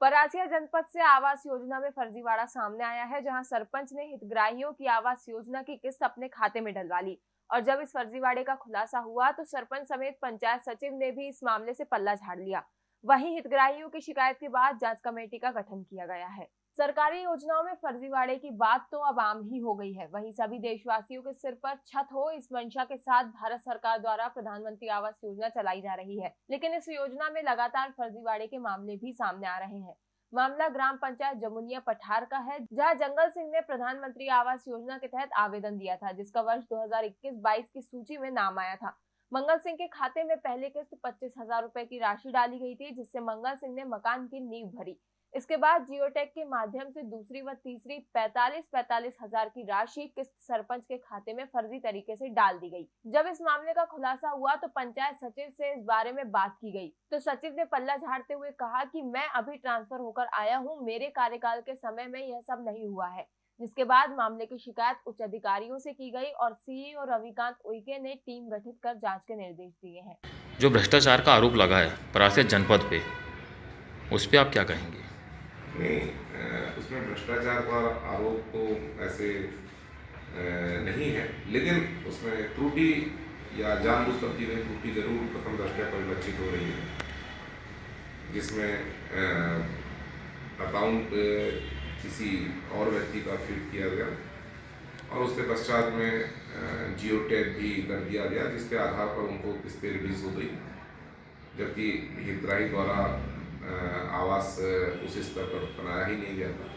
परासिया जनपद से आवास योजना में फर्जीवाड़ा सामने आया है, जहाँ सरपंच ने हितग्राहियों की आवास योजना की किस्त अपने खाते में डलवा ली। और जब इस फर्जीवाड़े का खुलासा हुआ तो सरपंच समेत पंचायत सचिव ने भी इस मामले से पल्ला झाड़ लिया। वहीं हितग्राहियों की शिकायत के बाद जाँच कमेटी का गठन किया गया है। सरकारी योजनाओं में फर्जीवाड़े की बात तो अब आम ही हो गई है। वहीं सभी देशवासियों के सिर पर छत हो, इस मंशा के साथ भारत सरकार द्वारा प्रधानमंत्री आवास योजना चलाई जा रही है। लेकिन इस योजना में लगातार फर्जीवाड़े के मामले भी सामने आ रहे हैं। मामला ग्राम पंचायत जमुनिया पठार का है, जहाँ जंगल सिंह ने प्रधानमंत्री आवास योजना के तहत आवेदन दिया था, जिसका वर्ष 2021-22 की सूची में नाम आया था। मंगल सिंह के खाते में पहले किस्त पच्चीस हज़ार रूपए की राशि डाली गई थी, जिससे मंगल सिंह ने मकान की नींव भरी। इसके बाद जियोटेक के माध्यम से दूसरी व तीसरी पैतालीस पैतालीस हज़ार की राशि किस्त सरपंच के खाते में फर्जी तरीके से डाल दी गई। जब इस मामले का खुलासा हुआ तो पंचायत सचिव से इस बारे में बात की गई। तो सचिव ने पल्ला झाड़ते हुए कहा कि मैं अभी ट्रांसफ़र होकर आया हूँ, मेरे कार्यकाल के समय में यह सब नहीं हुआ है। जिसके बाद मामले की शिकायत उच्च अधिकारियों से की गई और सीईओ रविकांत उइके ने टीम गठित कर जाँच के निर्देश दिए हैं। जो भ्रष्टाचार का आरोप लगा है जनपद पे, उस पर आप क्या कहेंगे? नहीं उसमें भ्रष्टाचार का आरोप तो ऐसे नहीं है। लेकिन उसमें त्रुटि या जानबूझकर की में त्रुटि ज़रूर प्रथम दृष्टया परिलक्षित हो रही है। जिसमें अकाउंट किसी और व्यक्ति का फिट किया गया और उसके पश्चात में जियो टैग भी कर दिया गया, जिसके आधार पर उनको किस्तें रिलीज़ हो गई। जबकि हितग्राही द्वारा आवास उस स्तर पर बनाया ही नहीं गया था।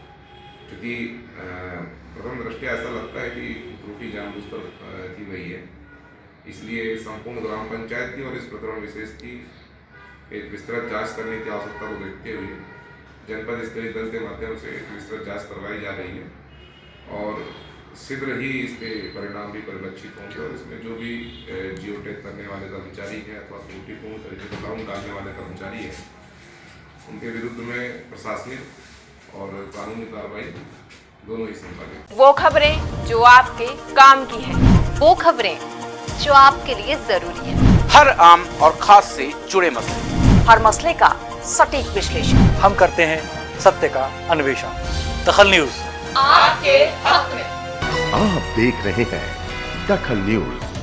क्योंकि प्रथम दृष्टया ऐसा लगता है कि त्रुटि जानबूझकर अ, की गई है। इसलिए संपूर्ण ग्राम पंचायत की और इस प्रकरण विशेष की एक विस्तृत जाँच करने की आवश्यकता को देखते हुए जनपद स्तरीय दल के माध्यम से एक विस्तृत जाँच करवाई जा रही है और शीघ्र ही इसके परिणाम भी परिलक्षित होंगे और इसमें जो भी जियोटेक करने वाले कर्मचारी हैं अथवा त्रुटिपूर्ण तरीके से अकाउंट डालने वाले कर्मचारी हैं उनके विरुद्ध में प्रशासनिक और कानूनी कार्रवाई दोनों ही संपादित वो खबरें जो आपके काम की है। वो खबरें जो आपके लिए ज़रूरी है। हर आम और खास से जुड़े मसले। हर मसले का सटीक विश्लेषण। हम करते हैं सत्य का अन्वेषण। दखल न्यूज़। आपके हक में। आप देख रहे हैं दखल न्यूज़।